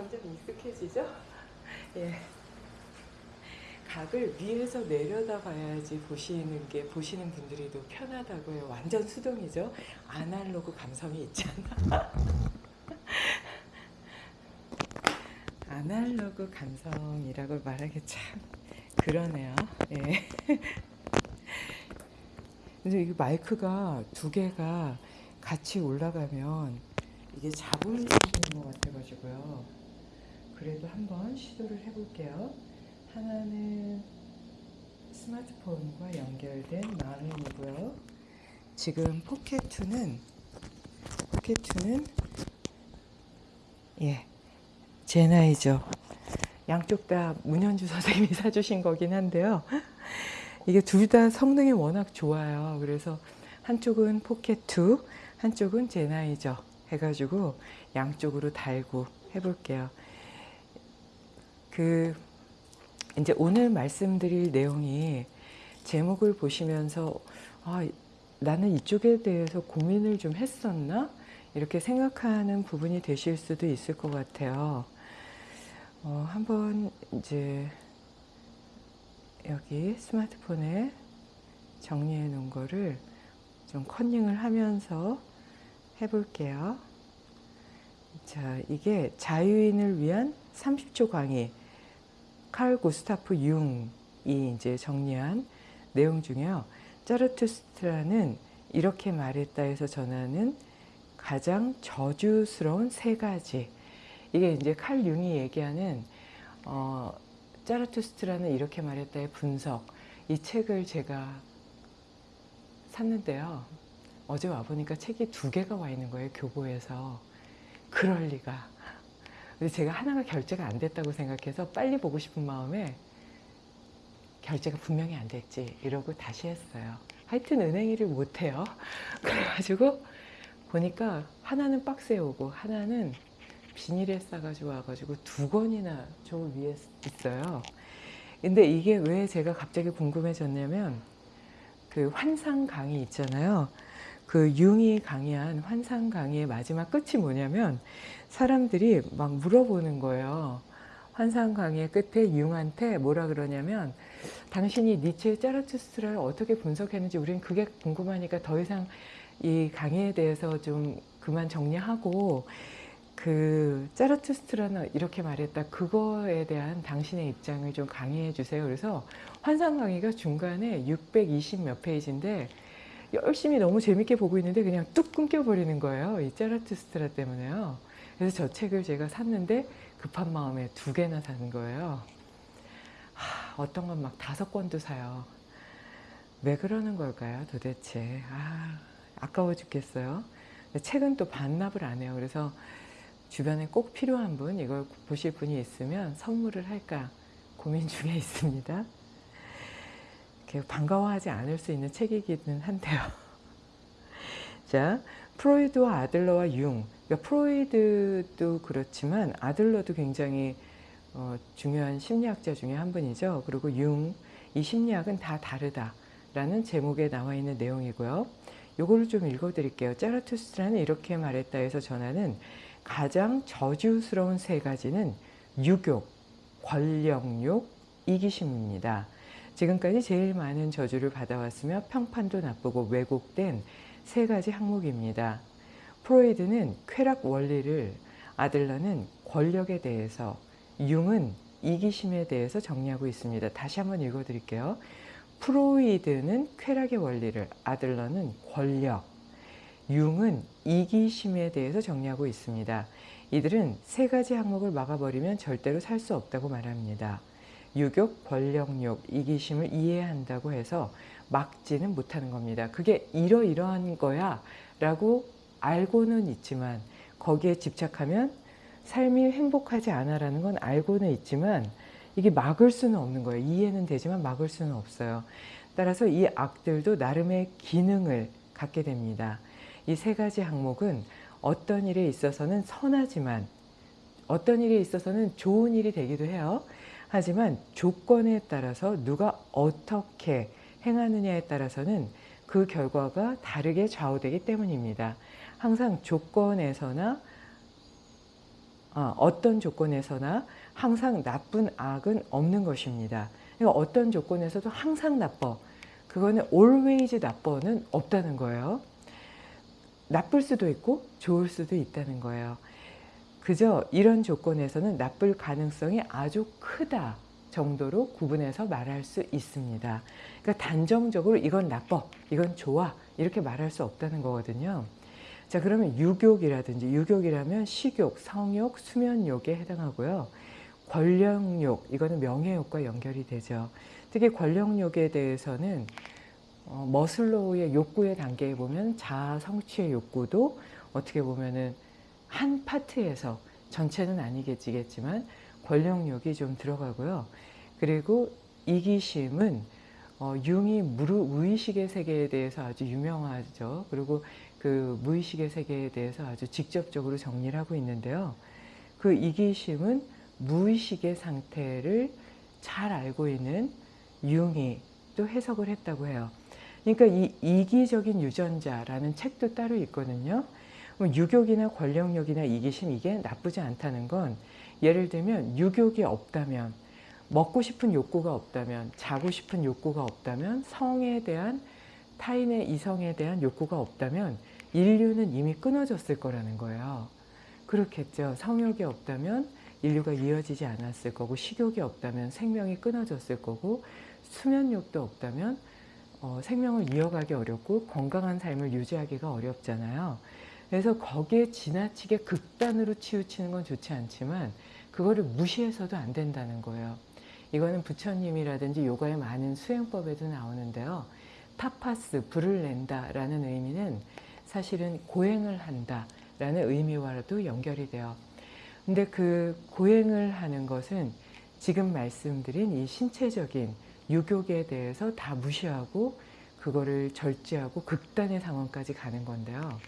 점점 익숙해지죠? 예. 각을 위에서 내려다 봐야지 보시는 게 보시는 분들이 더 편하다고 해요. 완전 수동이죠. 아날로그 감성이 있잖아. 아날로그 감성이라고 말하기 참 그러네요. 예. 근데 이 마이크가 두 개가 같이 올라가면 이게 수 있는 것 같아가지고요. 그래도 한번 시도를 해볼게요. 하나는 스마트폰과 연결된 마음이고요. 지금 포켓2는 포켓2는 예 제 나이죠. 양쪽 다 문현주 선생님이 사주신 거긴 한데요. 이게 둘 다 성능이 워낙 좋아요. 그래서 한쪽은 포켓2, 한쪽은 제나이저 해가지고 양쪽으로 달고 해볼게요. 그 이제 오늘 말씀드릴 내용이 제목을 보시면서 아, 나는 이쪽에 대해서 고민을 좀 했었나? 이렇게 생각하는 부분이 되실 수도 있을 것 같아요. 어, 한번 이제 여기 스마트폰에 정리해 놓은 거를 좀 컨닝을 하면서 해볼게요. 자, 이게 자유인을 위한 30초 강의 칼 구스타프 융이 이제 정리한 내용 중에요. 짜르투스트라는 이렇게 말했다 해서 전하는 가장 저주스러운 세 가지. 이게 이제 칼 융이 얘기하는 어, 짜르투스트라는 이렇게 말했다의 분석. 이 책을 제가 샀는데요. 어제 와보니까 책이 두 개가 와 있는 거예요. 교보에서. 그럴 리가. 근데 제가 하나가 결제가 안 됐다고 생각해서 빨리 보고 싶은 마음에 결제가 분명히 안 됐지 이러고 다시 했어요. 하여튼 은행 일을 못해요. 그래가지고 보니까 하나는 박스에 오고 하나는 비닐에 싸가지고 와가지고 두 권이나 저 위에 있어요. 근데 이게 왜 제가 갑자기 궁금해졌냐면 그 환상 강의 있잖아요. 그 융이 강의한 환상 강의의 마지막 끝이 뭐냐면 사람들이 막 물어보는 거예요. 환상 강의의 끝에 융한테 뭐라 그러냐면 당신이 니체의 짜라투스트라를 어떻게 분석했는지 우린 그게 궁금하니까 더 이상 이 강의에 대해서 좀 그만 정리하고 그 짜라투스트라는 이렇게 말했다 그거에 대한 당신의 입장을 좀 강의해 주세요 그래서 환상 강의가 중간에 620 몇 페이지인데 열심히 너무 재밌게 보고 있는데 그냥 뚝 끊겨버리는 거예요 이 짜라투스트라 때문에요. 그래서 저 책을 제가 샀는데 급한 마음에 두 개나 산 거예요. 하, 어떤 건 막 다섯 권도 사요. 왜 그러는 걸까요 도대체? 아, 아까워 죽겠어요. 책은 또 반납을 안 해요. 그래서 주변에 꼭 필요한 분 이걸 보실 분이 있으면 선물을 할까 고민 중에 있습니다 반가워하지 않을 수 있는 책이기는 한데요. 자 프로이드와 아들러와 융. 그러니까 프로이드도 그렇지만 아들러도 굉장히 어, 중요한 심리학자 중에 한 분이죠. 그리고 융. 이 심리학은 다 다르다 라는 제목에 나와 있는 내용이고요. 요거를 좀 읽어 드릴게요. 짜라투스트라는 이렇게 말했다 해서 전하는 가장 저주스러운 세 가지는 유욕, 권력욕, 이기심입니다. 지금까지 제일 많은 저주를 받아왔으며 평판도 나쁘고 왜곡된 세 가지 항목입니다. 프로이드는 쾌락 원리를, 아들러는 권력에 대해서, 융은 이기심에 대해서 정리하고 있습니다. 다시 한번 읽어드릴게요. 프로이드는 쾌락의 원리를, 아들러는 권력, 융은 이기심에 대해서 정리하고 있습니다. 이들은 세 가지 항목을 막아버리면 절대로 살 수 없다고 말합니다. 유욕, 권력욕, 이기심을 이해한다고 해서 막지는 못하는 겁니다. 그게 이러이러한 거야 라고 알고는 있지만 거기에 집착하면 삶이 행복하지 않아 라는 건 알고는 있지만 이게 막을 수는 없는 거예요. 이해는 되지만 막을 수는 없어요. 따라서 이 악들도 나름의 기능을 갖게 됩니다. 이 세 가지 항목은 어떤 일에 있어서는 선하지만 어떤 일에 있어서는 좋은 일이 되기도 해요. 하지만 조건에 따라서 누가 어떻게 행하느냐에 따라서는 그 결과가 다르게 좌우되기 때문입니다. 항상 조건에서나 어, 어떤 조건에서나 항상 나쁜 악은 없는 것입니다. 그러니까 어떤 조건에서도 항상 나빠. 그거는 always 나빠는 없다는 거예요. 나쁠 수도 있고 좋을 수도 있다는 거예요. 그저 이런 조건에서는 나쁠 가능성이 아주 크다 정도로 구분해서 말할 수 있습니다. 그러니까 단정적으로 이건 나빠, 이건 좋아 이렇게 말할 수 없다는 거거든요. 자 그러면 유욕이라든지 유욕이라면 식욕, 성욕, 수면욕에 해당하고요. 권력욕, 이거는 명예욕과 연결이 되죠. 특히 권력욕에 대해서는 어, 머슬로우의 욕구의 단계에 보면 자아 성취의 욕구도 어떻게 보면은 한 파트에서 전체는 아니겠지만 권력욕이 좀 들어가고요. 그리고 이기심은 어, 융이 무르, 무의식의 세계에 대해서 아주 유명하죠. 그리고 그 무의식의 세계에 대해서 아주 직접적으로 정리를 하고 있는데요. 그 이기심은 무의식의 상태를 잘 알고 있는 융이 또 해석을 했다고 해요. 그러니까 이 이기적인 유전자라는 책도 따로 있거든요. 뭐 유욕이나 권력욕이나 이기심 이게 나쁘지 않다는 건 예를 들면 유욕이 없다면 먹고 싶은 욕구가 없다면 자고 싶은 욕구가 없다면 성에 대한 타인의 이성에 대한 욕구가 없다면 인류는 이미 끊어졌을 거라는 거예요. 그렇겠죠. 성욕이 없다면 인류가 이어지지 않았을 거고 식욕이 없다면 생명이 끊어졌을 거고 수면욕도 없다면 어, 생명을 이어가기 어렵고 건강한 삶을 유지하기가 어렵잖아요. 그래서 거기에 지나치게 극단으로 치우치는 건 좋지 않지만 그거를 무시해서도 안 된다는 거예요. 이거는 부처님이라든지 요가의 많은 수행법에도 나오는데요. 타파스, 불을 낸다 라는 의미는 사실은 고행을 한다 라는 의미와도 연결이 돼요. 근데 그 고행을 하는 것은 지금 말씀드린 이 신체적인 유욕에 대해서 다 무시하고 그거를 절제하고 극단의 상황까지 가는 건데요.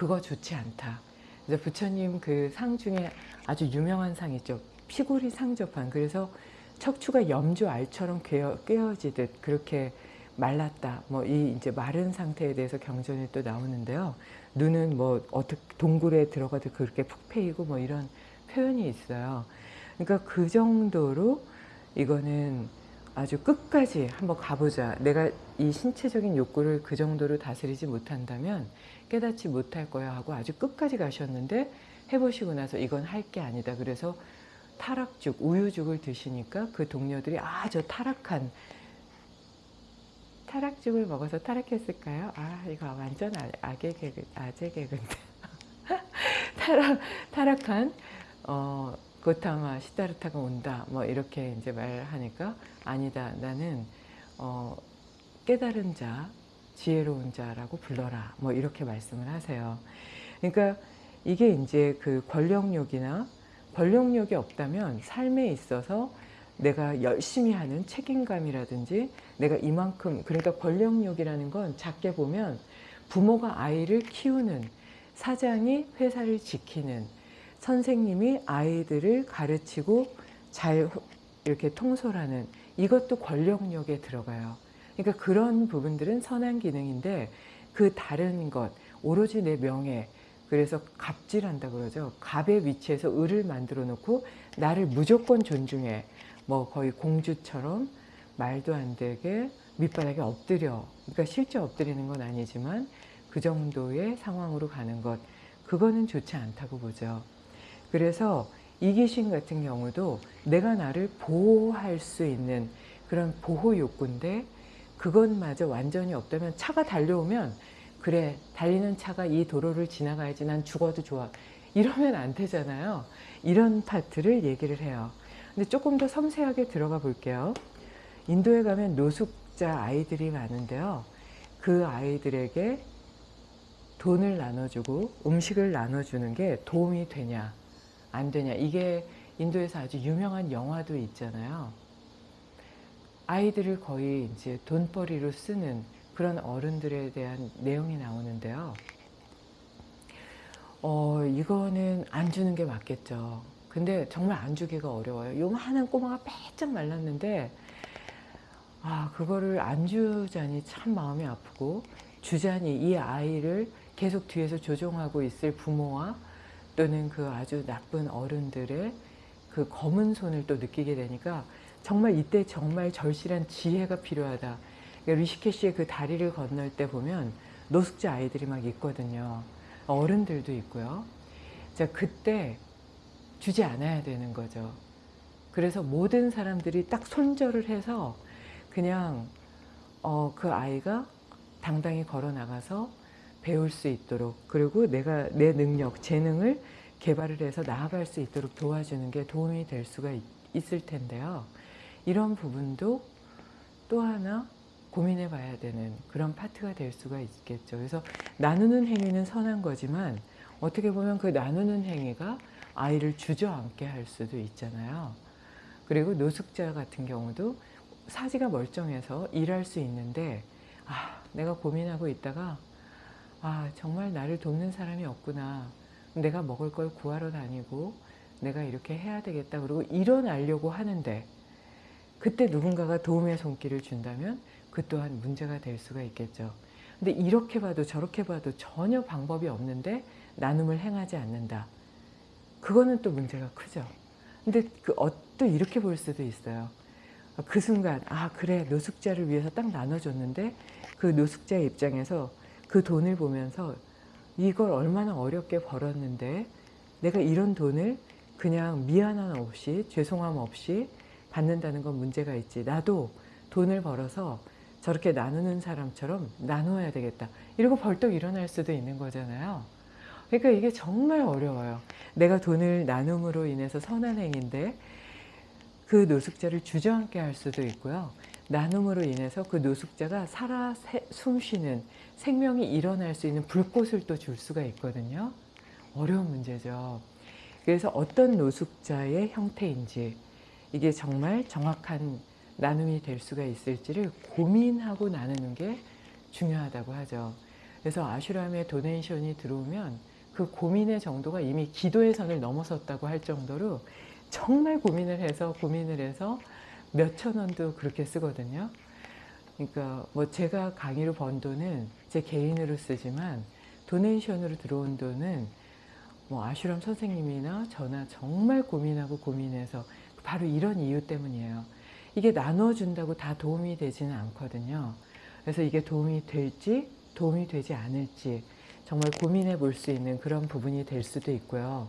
그거 좋지 않다. 그래서 부처님 그 상 중에 아주 유명한 상 있죠. 피골이 상접한. 그래서 척추가 염주 알처럼 꿰어, 꿰어 지듯 그렇게 말랐다. 뭐 이 이제 마른 상태에 대해서 경전이 또 나오는데요. 눈은 뭐 어떻게 동굴에 들어가도 그렇게 푹 패이고 뭐 이런 표현이 있어요. 그러니까 그 정도로 이거는 아주 끝까지 한번 가보자. 내가 이 신체적인 욕구를 그 정도로 다스리지 못한다면 깨닫지 못할 거야 하고 아주 끝까지 가셨는데 해보시고 나서 이건 할 게 아니다. 그래서 타락죽, 우유죽을 드시니까 그 동료들이 아 저 타락한 타락죽을 먹어서 타락했을까요? 아 이거 완전 아, 악의 개그, 아재 개그인데 타락, 타락한 어, 고타마 시다르타가 온다 뭐 이렇게 이제 말하니까 아니다 나는 어, 깨달은 자 지혜로운 자라고 불러라 뭐 이렇게 말씀을 하세요. 그러니까 이게 이제 그 권력욕이나 권력욕이 없다면 삶에 있어서 내가 열심히 하는 책임감이라든지 내가 이만큼 그러니까 권력욕이라는 건 작게 보면 부모가 아이를 키우는 사장이 회사를 지키는 선생님이 아이들을 가르치고 잘 이렇게 통솔하는 이것도 권력욕에 들어가요. 그러니까 그런 부분들은 선한 기능인데 그 다른 것 오로지 내 명예 그래서 갑질한다 그러죠. 갑의 위치에서 을을 만들어 놓고 나를 무조건 존중해. 뭐 거의 공주처럼 말도 안 되게 밑바닥에 엎드려. 그러니까 실제 엎드리는 건 아니지만 그 정도의 상황으로 가는 것. 그거는 좋지 않다고 보죠. 그래서 이기심 같은 경우도 내가 나를 보호할 수 있는 그런 보호 욕구인데 그것마저 완전히 없다면 차가 달려오면 그래 달리는 차가 이 도로를 지나가야지 난 죽어도 좋아. 이러면 안 되잖아요. 이런 파트를 얘기를 해요. 근데 조금 더 섬세하게 들어가 볼게요. 인도에 가면 노숙자 아이들이 많은데요. 그 아이들에게 돈을 나눠주고 음식을 나눠주는 게 도움이 되냐 안 되냐 이게 인도에서 아주 유명한 영화도 있잖아요 아이들을 거의 이제 돈벌이로 쓰는 그런 어른들에 대한 내용이 나오는데요. 어, 이거는 안 주는 게 맞겠죠. 근데 정말 안 주기가 어려워요. 요만한 꼬마가 빼짝 말랐는데 아 그거를 안 주자니 참 마음이 아프고 주자니 이 아이를 계속 뒤에서 조종하고 있을 부모와 또는 그 아주 나쁜 어른들의 그 검은 손을 또 느끼게 되니까 정말 이때 정말 절실한 지혜가 필요하다. 그러니까 리시케시의 그 다리를 건널 때 보면 노숙자 아이들이 막 있거든요. 어른들도 있고요. 자, 그때 주지 않아야 되는 거죠. 그래서 모든 사람들이 딱 손절을 해서 그냥 어, 그 아이가 당당히 걸어 나가서 배울 수 있도록 그리고 내가 내 능력, 재능을 개발을 해서 나아갈 수 있도록 도와주는 게 도움이 될 수가 있, 있을 텐데요. 이런 부분도 또 하나 고민해 봐야 되는 그런 파트가 될 수가 있겠죠. 그래서 나누는 행위는 선한 거지만 어떻게 보면 그 나누는 행위가 아이를 주저앉게 할 수도 있잖아요. 그리고 노숙자 같은 경우도 사지가 멀쩡해서 일할 수 있는데 아 내가 고민하고 있다가 아 정말 나를 돕는 사람이 없구나 내가 먹을 걸 구하러 다니고 내가 이렇게 해야 되겠다 그리고 일어나려고 하는데 그때 누군가가 도움의 손길을 준다면 그 또한 문제가 될 수가 있겠죠. 근데 이렇게 봐도 저렇게 봐도 전혀 방법이 없는데 나눔을 행하지 않는다. 그거는 또 문제가 크죠. 근데 그, 어, 또 이렇게 볼 수도 있어요. 그 순간 아 그래 노숙자를 위해서 딱 나눠줬는데 그 노숙자의 입장에서 그 돈을 보면서 이걸 얼마나 어렵게 벌었는데 내가 이런 돈을 그냥 미안함 없이 죄송함 없이 받는다는 건 문제가 있지. 나도 돈을 벌어서 저렇게 나누는 사람처럼 나누어야 되겠다. 이러고 벌떡 일어날 수도 있는 거잖아요. 그러니까 이게 정말 어려워요. 내가 돈을 나눔으로 인해서 선한 행인데 그 노숙자를 주저앉게 할 수도 있고요 나눔으로 인해서 그 노숙자가 살아 숨쉬는 생명이 일어날 수 있는 불꽃을 또 줄 수가 있거든요 어려운 문제죠 그래서 어떤 노숙자의 형태인지 이게 정말 정확한 나눔이 될 수가 있을지를 고민하고 나누는 게 중요하다고 하죠. 그래서 아슈람에 도네이션이 들어오면 그 고민의 정도가 이미 기도의 선을 넘어섰다고 할 정도로 정말 고민을 해서 고민을 해서 몇천 원도 그렇게 쓰거든요. 그러니까 뭐 제가 강의로 번 돈은 제 개인으로 쓰지만 도네이션으로 들어온 돈은 뭐 아슈람 선생님이나 저나 정말 고민하고 고민해서 바로 이런 이유 때문이에요. 이게 나눠준다고 다 도움이 되지는 않거든요. 그래서 이게 도움이 될지 도움이 되지 않을지 정말 고민해 볼 수 있는 그런 부분이 될 수도 있고요.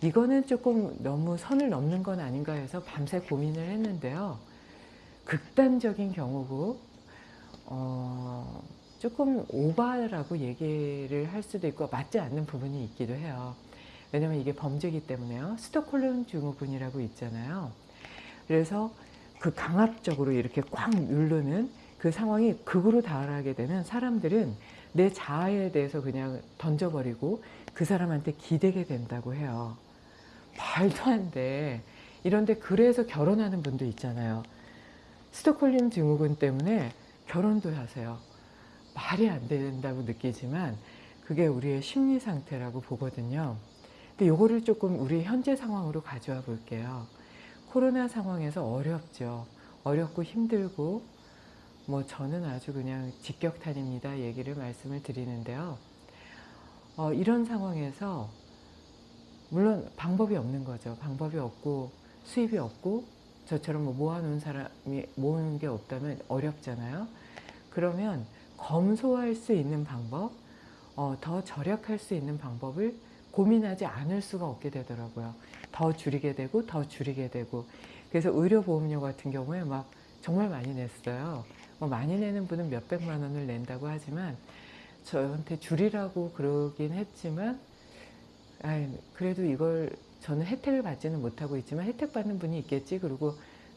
이거는 조금 너무 선을 넘는 건 아닌가 해서 밤새 고민을 했는데요. 극단적인 경우고 어, 조금 오바라고 얘기를 할 수도 있고 맞지 않는 부분이 있기도 해요. 왜냐면 이게 범죄이기 때문에요. 스톡홀름 증후군이라고 있잖아요. 그래서 그 강압적으로 이렇게 꽉 누르는 그 상황이 극으로 달하게 되면 사람들은 내 자아에 대해서 그냥 던져버리고 그 사람한테 기대게 된다고 해요. 말도 안 돼. 이런데 그래서 결혼하는 분도 있잖아요. 스톡홀름 증후군 때문에 결혼도 하세요. 말이 안 된다고 느끼지만 그게 우리의 심리 상태라고 보거든요. 근데 요거를 조금 우리 현재 상황으로 가져와 볼게요. 코로나 상황에서 어렵죠. 어렵고 힘들고 뭐 저는 아주 그냥 직격탄입니다. 얘기를 말씀을 드리는데요. 어, 이런 상황에서 물론 방법이 없는 거죠. 방법이 없고 수입이 없고 저처럼 뭐 모아놓은 사람이 모으는 게 없다면 어렵잖아요. 그러면 검소할 수 있는 방법, 어, 더 절약할 수 있는 방법을 고민하지 않을 수가 없게 되더라고요. 더 줄이게 되고 더 줄이게 되고 그래서 의료보험료 같은 경우에 막 정말 많이 냈어요. 뭐 많이 내는 분은 몇백만 원을 낸다고 하지만 저한테 줄이라고 그러긴 했지만 아이, 그래도 이걸 저는 혜택을 받지는 못하고 있지만 혜택 받는 분이 있겠지 그리고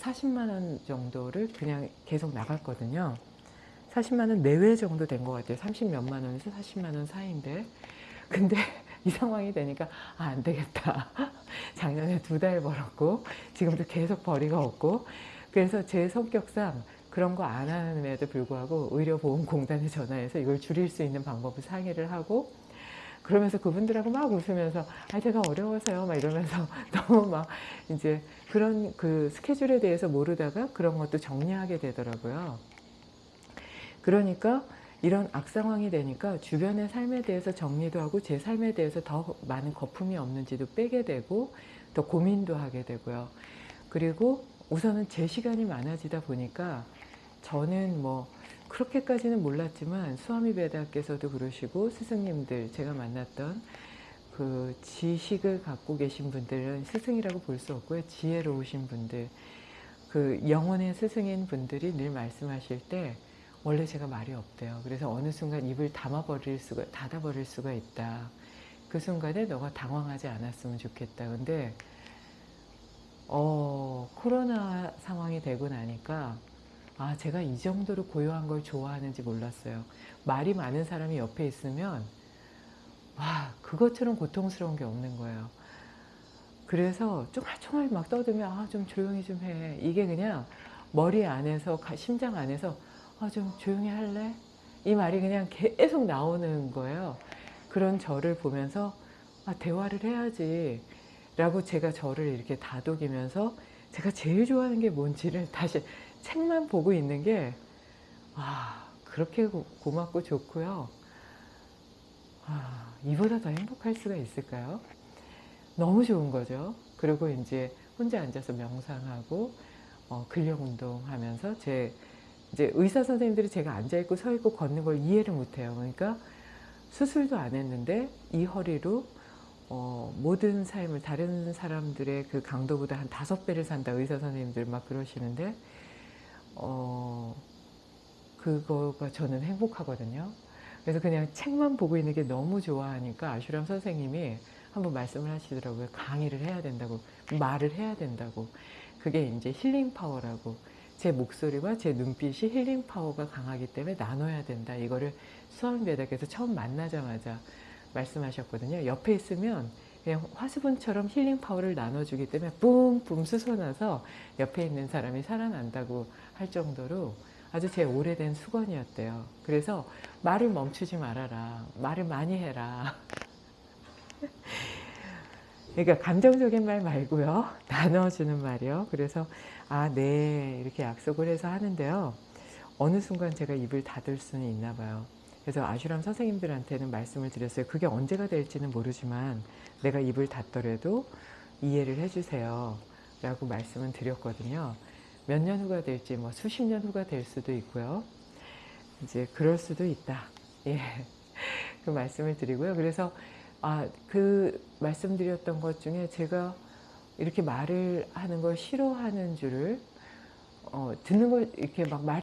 40만 원 정도를 그냥 계속 나갔거든요. 40만 원 내외 정도 된 것 같아요. 30 몇만 원에서 40만 원 사이인데 근데 이 상황이 되니까 아, 안 되겠다. 작년에 두 달 벌었고 지금도 계속 벌이가 없고 그래서 제 성격상 그런 거 안 하는에도 불구하고 의료보험공단에 전화해서 이걸 줄일 수 있는 방법을 상의를 하고 그러면서 그분들하고 막 웃으면서 아 제가 어려워서요 막 이러면서 너무 막 이제 그런 그 스케줄에 대해서 모르다가 그런 것도 정리하게 되더라고요. 그러니까 이런 악상황이 되니까 주변의 삶에 대해서 정리도 하고 제 삶에 대해서 더 많은 거품이 없는지도 빼게 되고 더 고민도 하게 되고요. 그리고 우선은 제 시간이 많아지다 보니까 저는 뭐 그렇게까지는 몰랐지만 수아미 베다께서도 그러시고 스승님들 제가 만났던 그 지식을 갖고 계신 분들은 스승이라고 볼 수 없고요. 지혜로우신 분들 그 영혼의 스승인 분들이 늘 말씀하실 때 원래 제가 말이 없대요. 그래서 어느 순간 입을 담아버릴 수가, 닫아버릴 수가 있다. 그 순간에 너가 당황하지 않았으면 좋겠다. 근데, 어, 코로나 상황이 되고 나니까, 아, 제가 이 정도로 고요한 걸 좋아하는지 몰랐어요. 말이 많은 사람이 옆에 있으면, 와, 그것처럼 고통스러운 게 없는 거예요. 그래서 쫑알쫑알 막 떠들면, 아, 좀 조용히 좀 해. 이게 그냥 머리 안에서, 심장 안에서, 아, 좀 조용히 할래? 이 말이 그냥 계속 나오는 거예요. 그런 저를 보면서 아, 대화를 해야지 라고 제가 저를 이렇게 다독이면서 제가 제일 좋아하는 게 뭔지를 다시 책만 보고 있는 게 아, 그렇게 고, 맙고 좋고요. 아, 이보다 더 행복할 수가 있을까요? 너무 좋은 거죠. 그리고 이제 혼자 앉아서 명상하고 어, 근력 운동하면서 제 이제 의사 선생님들이 제가 앉아 있고 서 있고 걷는 걸 이해를 못해요. 그러니까 수술도 안 했는데 이 허리로 어, 모든 삶을 다른 사람들의 그 강도보다 한 다섯 배를 산다 의사 선생님들 막 그러시는데 어, 그거가 저는 행복하거든요. 그래서 그냥 책만 보고 있는 게 너무 좋아하니까 아슈람 선생님이 한번 말씀을 하시더라고요. 강의를 해야 된다고 말을 해야 된다고 그게 이제 healing power라고 제 목소리와 제 눈빛이 healing power가 강하기 때문에 나눠야 된다. 이거를 수학배닥에서 처음 만나자마자 말씀하셨거든요. 옆에 있으면 그냥 화수분처럼 힐링 파워를 나눠주기 때문에 뿜뿜 솟아나서 옆에 있는 사람이 살아난다고 할 정도로 아주 제 오래된 수건이었대요. 그래서 말을 멈추지 말아라. 말을 많이 해라. 그러니까 감정적인 말 말고요. 나눠주는 말이요. 그래서 아, 네. 이렇게 약속을 해서 하는데요. 어느 순간 제가 입을 닫을 수는 있나 봐요. 그래서 아슈람 선생님들한테는 말씀을 드렸어요. 그게 언제가 될지는 모르지만 내가 입을 닫더라도 이해를 해주세요. 라고 말씀을 드렸거든요. 몇 년 후가 될지 뭐 수십 년 후가 될 수도 있고요. 이제 그럴 수도 있다. 예. 그 말씀을 드리고요. 그래서 아, 그 말씀드렸던 것 중에 제가 이렇게 말을 하는 걸 싫어하는 줄을 어, 듣는 걸 이렇게 막 말.